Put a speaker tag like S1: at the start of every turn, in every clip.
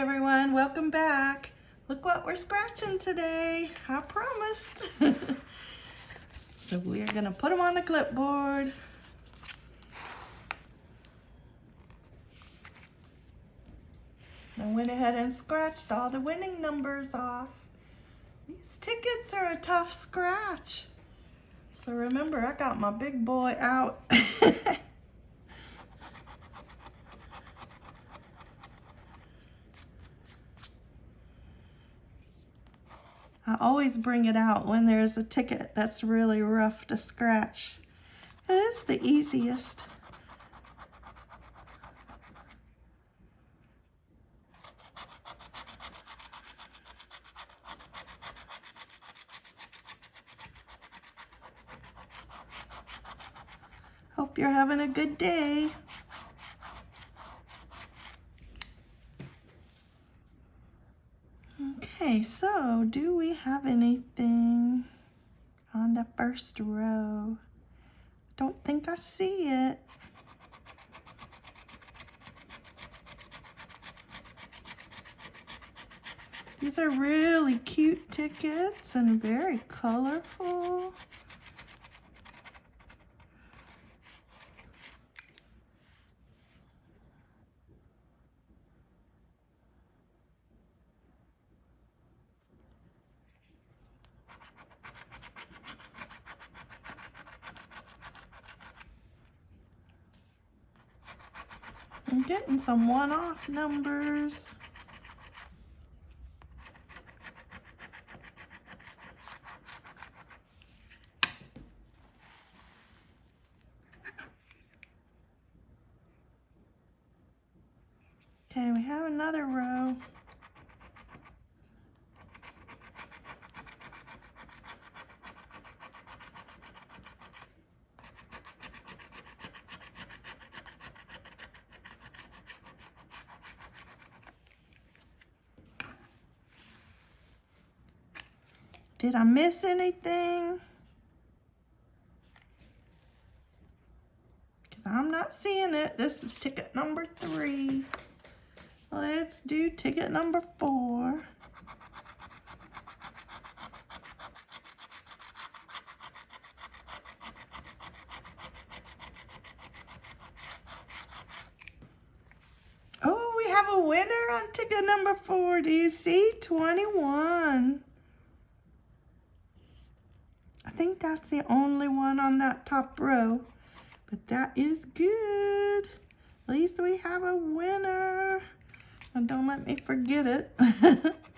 S1: Everyone, welcome back. Look what we're scratching today. I promised. so we're gonna put them on the clipboard. I went ahead and scratched all the winning numbers off. These tickets are a tough scratch. So remember, I got my big boy out. I always bring it out when there's a ticket that's really rough to scratch. It is the easiest. Hope you're having a good day. Okay, so do we have anything on the first row? Don't think I see it. These are really cute tickets and very colorful. Some one-off numbers. Okay, we have another row. Did I miss anything? Because I'm not seeing it. This is ticket number three. Let's do ticket number four. Oh, we have a winner on ticket number four. Do you see? 21. Think that's the only one on that top row. But that is good. At least we have a winner. And don't let me forget it.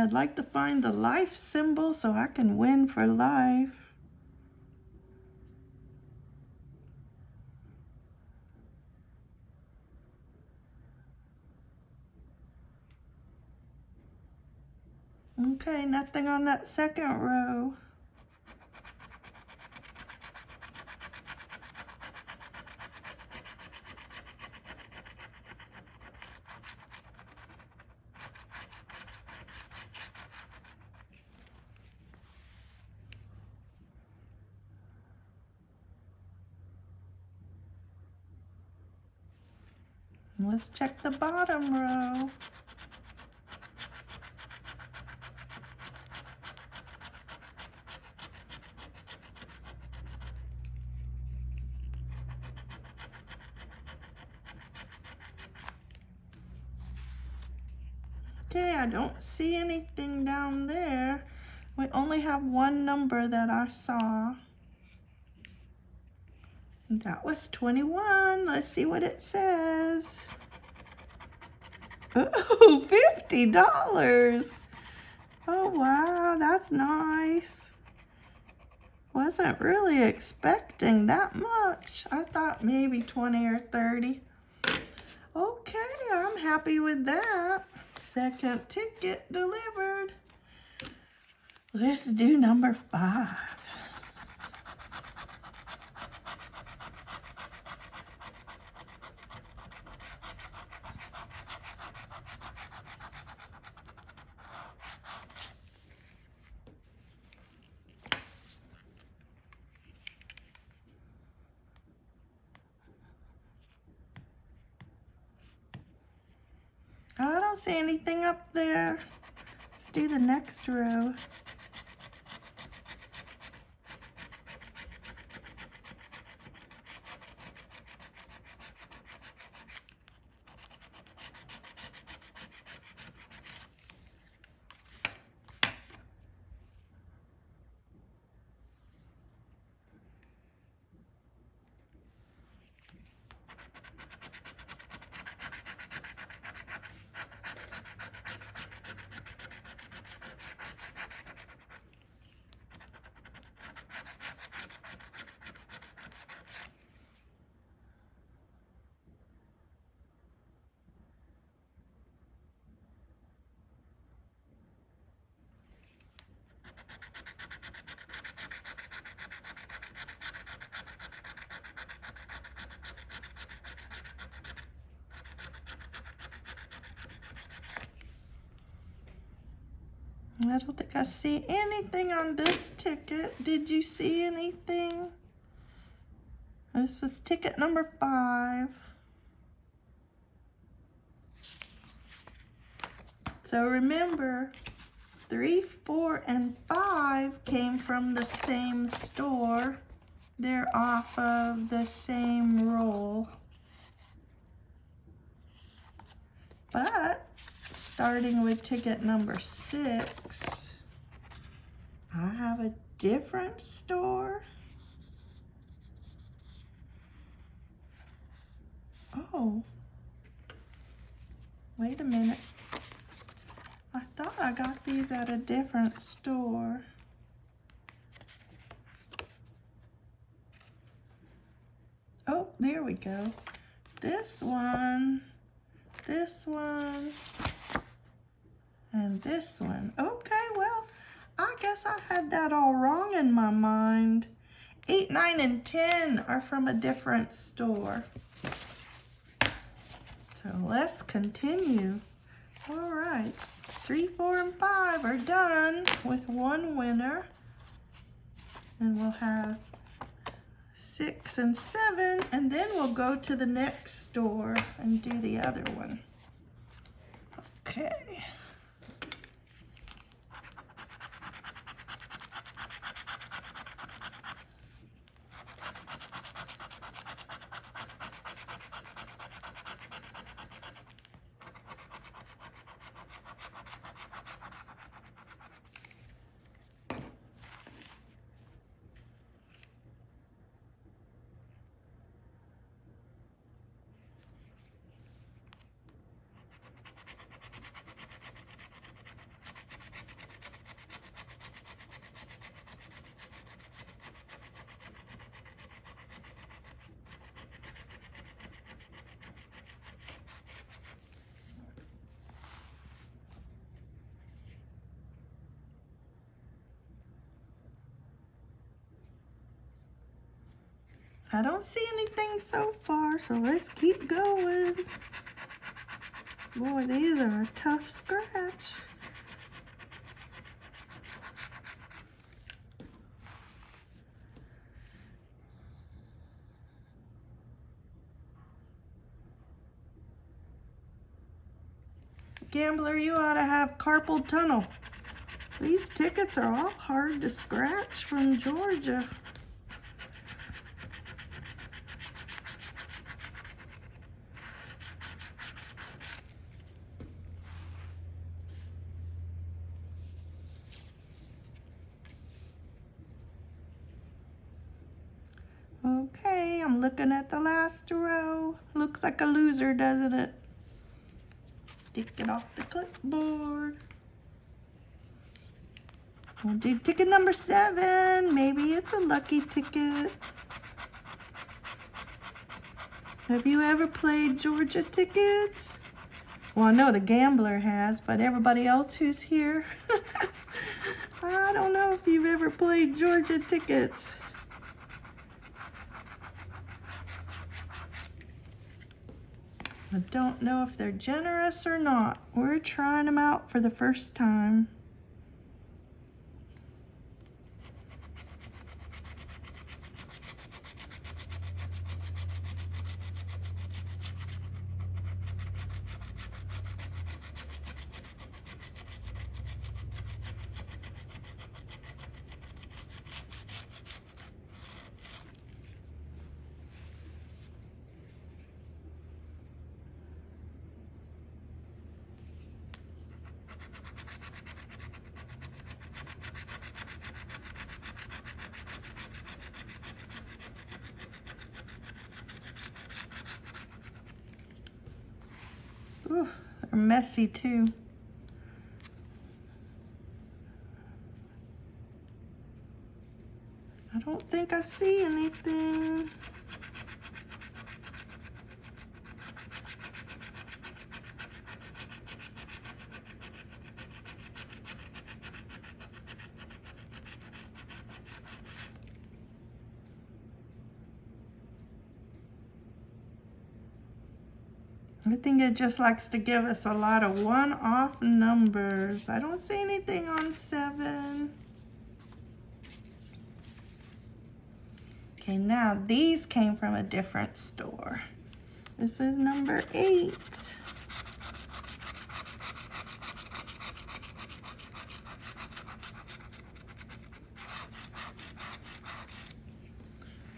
S1: I'd like to find the life symbol so I can win for life. Okay, nothing on that second row. Let's check the bottom row. Okay, I don't see anything down there. We only have one number that I saw. That was 21. Let's see what it says. Oh, $50. Oh, wow, that's nice. Wasn't really expecting that much. I thought maybe 20 or 30. Okay, I'm happy with that. Second ticket delivered. Let's do number five. Don't see anything up there. Let's do the next row. I don't think I see anything on this ticket. Did you see anything? This is ticket number five. So remember, three, four, and five came from the same store. They're off of the same roll. But starting with ticket number six, I have a different store. Oh, wait a minute. I thought I got these at a different store. Oh, there we go. This one, this one, and this one. Okay, well, I guess I had that all wrong in my mind. 8, 9, and 10 are from a different store. So let's continue. All right, 3, 4, and 5 are done with one winner. And we'll have 6 and 7, and then we'll go to the next store and do the other one. Okay. I don't see anything so far, so let's keep going. Boy, these are a tough scratch. Gambler, you ought to have carpal tunnel. These tickets are all hard to scratch from Georgia. Okay, I'm looking at the last row. Looks like a loser, doesn't it? Stick it off the clipboard. We'll do ticket number seven. Maybe it's a lucky ticket. Have you ever played Georgia tickets? Well, I know the gambler has, but everybody else who's here, I don't know if you've ever played Georgia tickets. I don't know if they're generous or not. We're trying them out for the first time. They're messy too. I don't think I see anything. I think it just likes to give us a lot of one-off numbers. I don't see anything on seven. Okay, now these came from a different store. This is number eight.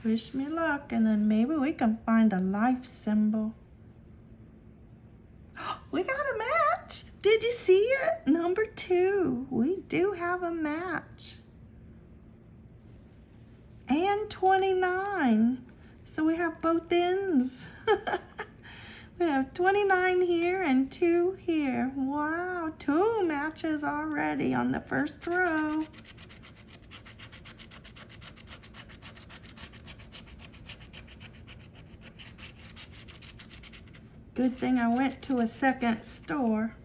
S1: Wish me luck, and then maybe we can find a life symbol. We got a match. Did you see it? Number two. We do have a match. And 29. So we have both ends. we have 29 here and two here. Wow, two matches already on the first row. Good thing I went to a second store.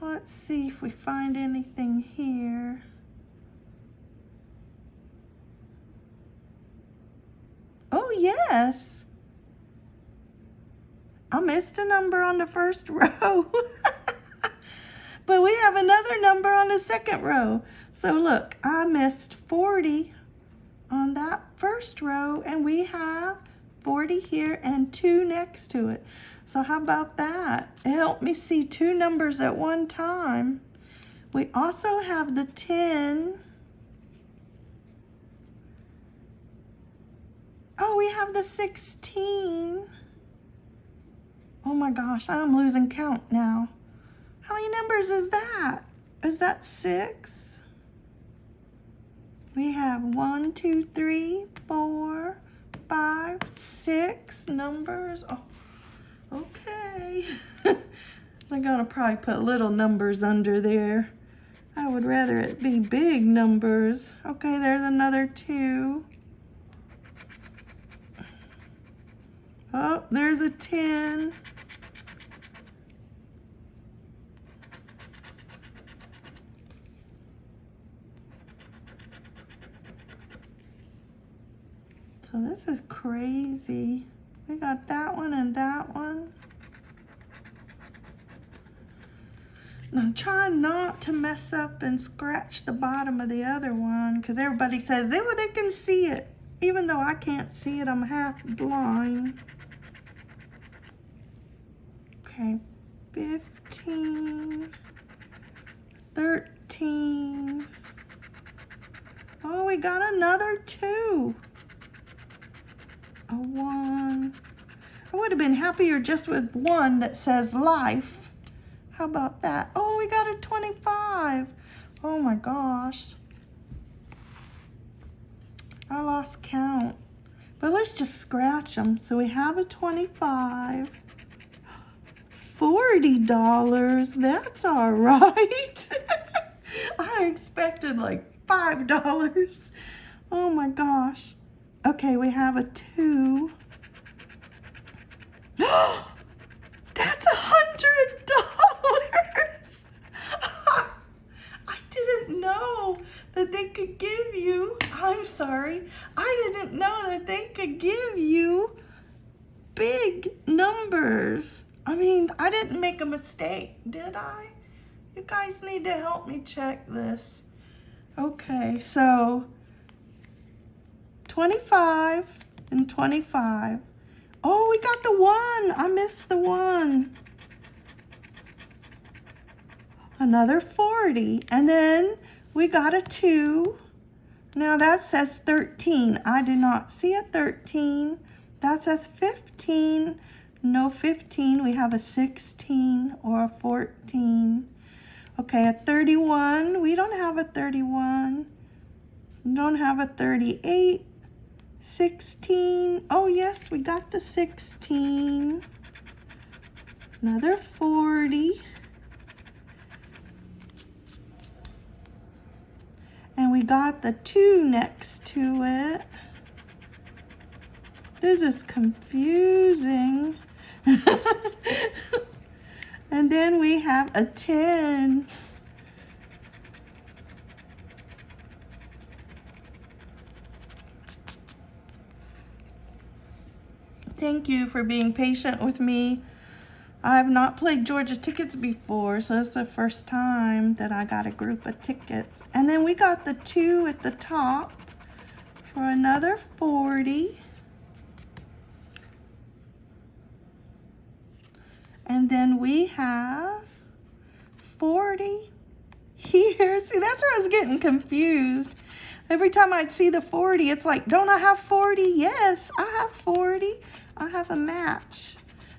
S1: Let's see if we find anything here. Oh, yes. I missed a number on the first row. but we have another number on the second row. So look, I missed 40 on that first row and we have 40 here and two next to it. So how about that? It helped me see two numbers at one time. We also have the 10. Oh, we have the 16. Oh my gosh, I'm losing count now. How many numbers is that? Is that six? We have one, two, three, four, five, six numbers. Oh, okay. I'm gonna probably put little numbers under there. I would rather it be big numbers. Okay, there's another two. Oh, there's a 10. So this is crazy. We got that one and that one. And I'm trying not to mess up and scratch the bottom of the other one because everybody says they, well, they can see it. Even though I can't see it, I'm half blind. Okay, 15, 13. Oh, we got another two a one. I would have been happier just with one that says life. How about that? Oh, we got a 25. Oh my gosh. I lost count. But let's just scratch them. So we have a 25. $40. That's all right. I expected like $5. Oh my gosh. Okay, we have a two. That's a hundred dollars. I didn't know that they could give you, I'm sorry, I didn't know that they could give you big numbers. I mean, I didn't make a mistake, did I? You guys need to help me check this. Okay, so 25 and 25. Oh, we got the one. I missed the one. Another 40. And then we got a 2. Now that says 13. I do not see a 13. That says 15. No 15. We have a 16 or a 14. Okay, a 31. We don't have a 31. We don't have a 38. 16. Oh, yes, we got the 16. another 40. And we got the two next to it. This is confusing. and then we have a 10. Thank you for being patient with me. I have not played Georgia tickets before, so it's the first time that I got a group of tickets. And then we got the two at the top for another 40. And then we have 40 here. See, that's where I was getting confused. Every time I'd see the 40, it's like, don't I have 40? Yes, I have 40. I have a match.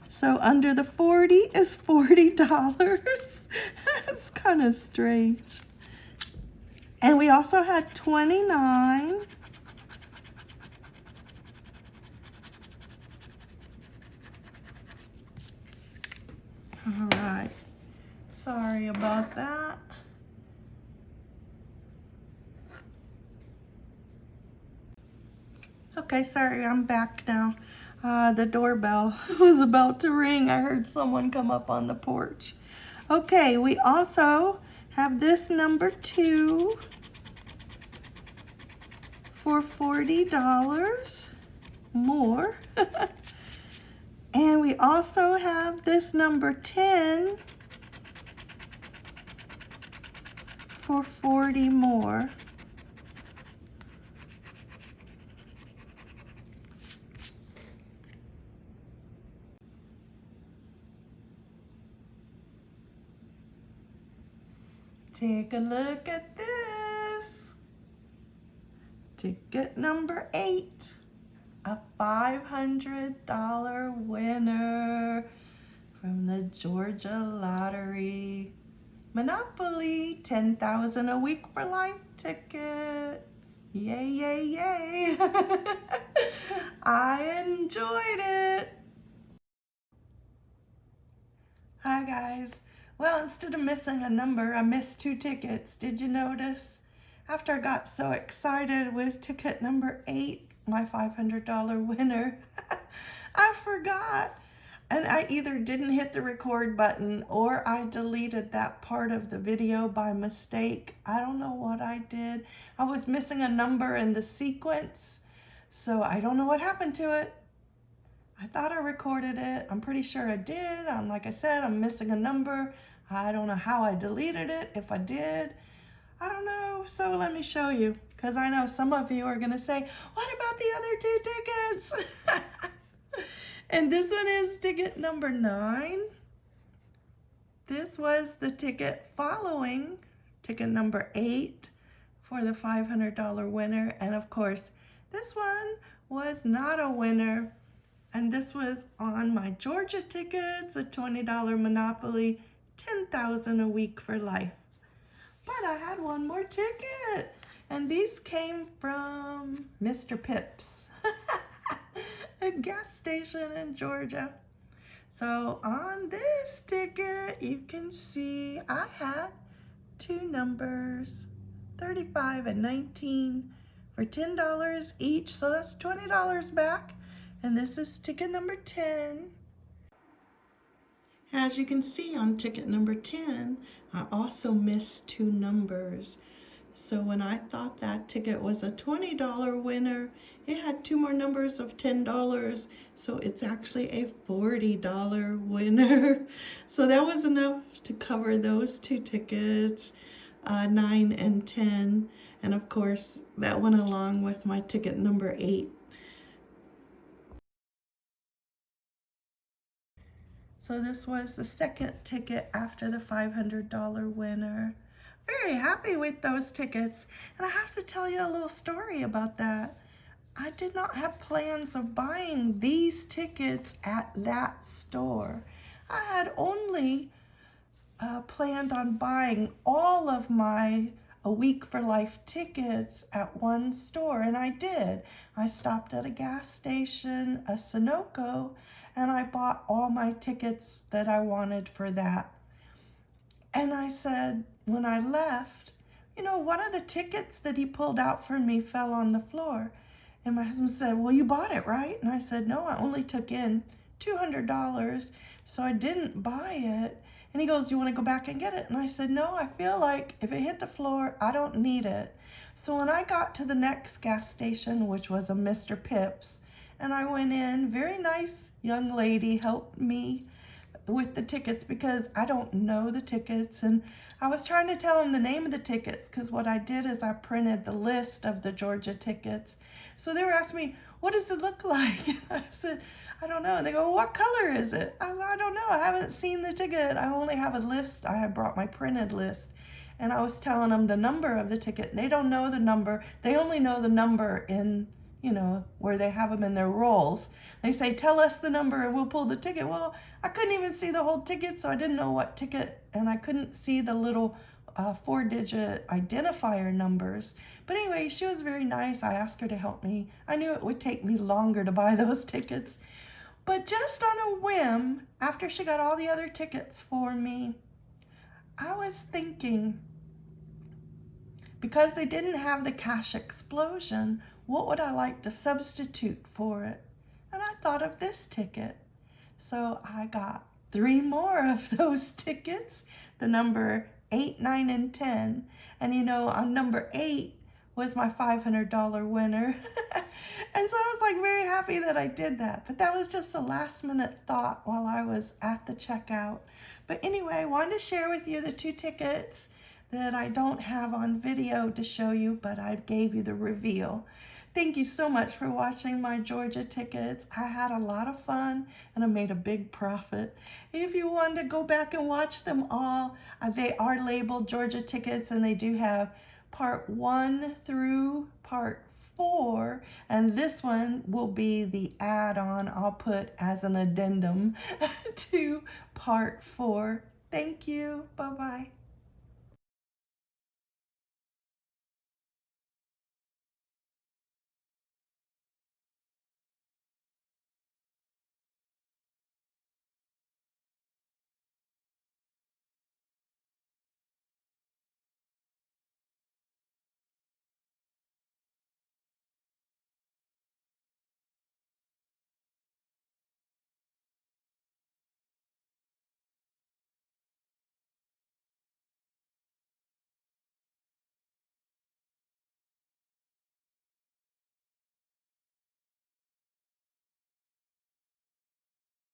S1: So under the 40 is $40. That's kind of strange. And we also had 29. All right. Sorry about that. Okay, sorry, I'm back now. Uh, the doorbell was about to ring. I heard someone come up on the porch. Okay, we also have this number two for $40 more. and we also have this number 10 for 40 more. Take a look at this. Ticket number eight, a $500 winner from the Georgia Lottery. Monopoly, 10000 a week for life ticket. Yay, yay, yay. I enjoyed it. Hi guys. Well, instead of missing a number, I missed two tickets. Did you notice? After I got so excited with ticket number eight, my $500 winner, I forgot. And I either didn't hit the record button or I deleted that part of the video by mistake. I don't know what I did. I was missing a number in the sequence, so I don't know what happened to it. I thought I recorded it. I'm pretty sure I did. I'm like I said, I'm missing a number. I don't know how I deleted it, if I did. I don't know, so let me show you. Because I know some of you are going to say, what about the other two tickets? and this one is ticket number nine. This was the ticket following ticket number eight for the $500 winner. And of course, this one was not a winner. And this was on my Georgia tickets, a $20 Monopoly 10,000 a week for life. But I had one more ticket. And these came from Mr. Pips, a gas station in Georgia. So on this ticket, you can see I had two numbers, 35 and 19 for $10 each. So that's $20 back. And this is ticket number 10. As you can see on ticket number 10, I also missed two numbers. So when I thought that ticket was a $20 winner, it had two more numbers of $10. So it's actually a $40 winner. So that was enough to cover those two tickets, uh, 9 and 10. And of course, that went along with my ticket number 8 So this was the second ticket after the $500 winner. Very happy with those tickets. And I have to tell you a little story about that. I did not have plans of buying these tickets at that store. I had only uh, planned on buying all of my a week for life tickets at one store, and I did. I stopped at a gas station, a Sunoco, and I bought all my tickets that I wanted for that. And I said, when I left, you know, one of the tickets that he pulled out for me fell on the floor. And my husband said, well, you bought it, right? And I said, no, I only took in $200, so I didn't buy it. And he goes, you want to go back and get it? And I said, no, I feel like if it hit the floor, I don't need it. So when I got to the next gas station, which was a Mr. Pips, and I went in, very nice young lady helped me with the tickets because I don't know the tickets. And I was trying to tell them the name of the tickets because what I did is I printed the list of the Georgia tickets. So they were asking me, what does it look like? And I said, I don't know. And they go, what color is it? I, I don't know. I haven't seen the ticket. I only have a list. I had brought my printed list. And I was telling them the number of the ticket. They don't know the number. They only know the number in, you know, where they have them in their rolls. They say, tell us the number and we'll pull the ticket. Well, I couldn't even see the whole ticket, so I didn't know what ticket. And I couldn't see the little uh, four digit identifier numbers. But anyway, she was very nice. I asked her to help me. I knew it would take me longer to buy those tickets. But just on a whim, after she got all the other tickets for me, I was thinking, because they didn't have the cash explosion, what would I like to substitute for it? And I thought of this ticket. So I got three more of those tickets, the number 8, 9, and 10. And you know, on number 8 was my $500 winner. And so I was like very happy that I did that. But that was just a last minute thought while I was at the checkout. But anyway, I wanted to share with you the two tickets that I don't have on video to show you, but I gave you the reveal. Thank you so much for watching my Georgia tickets. I had a lot of fun and I made a big profit. If you want to go back and watch them all, uh, they are labeled Georgia tickets and they do have part one through part four, and this one will be the add-on I'll put as an addendum to part four. Thank you. Bye-bye.